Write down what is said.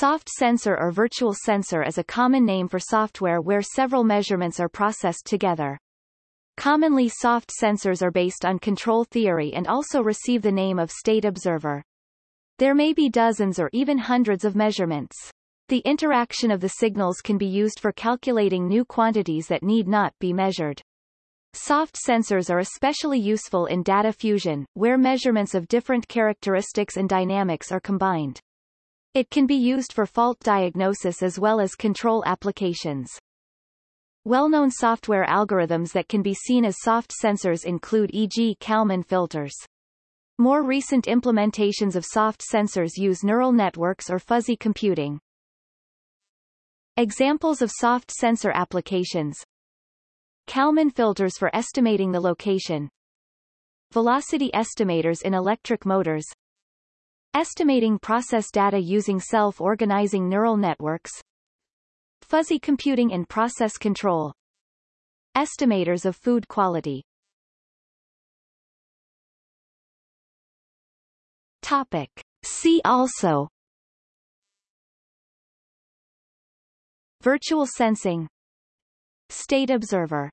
Soft sensor or virtual sensor is a common name for software where several measurements are processed together. Commonly soft sensors are based on control theory and also receive the name of state observer. There may be dozens or even hundreds of measurements. The interaction of the signals can be used for calculating new quantities that need not be measured. Soft sensors are especially useful in data fusion, where measurements of different characteristics and dynamics are combined. It can be used for fault diagnosis as well as control applications. Well-known software algorithms that can be seen as soft sensors include e.g. Kalman filters. More recent implementations of soft sensors use neural networks or fuzzy computing. Examples of soft sensor applications Kalman filters for estimating the location Velocity estimators in electric motors Estimating process data using self-organizing neural networks Fuzzy computing in process control Estimators of food quality. Topic. See also. Virtual sensing. State observer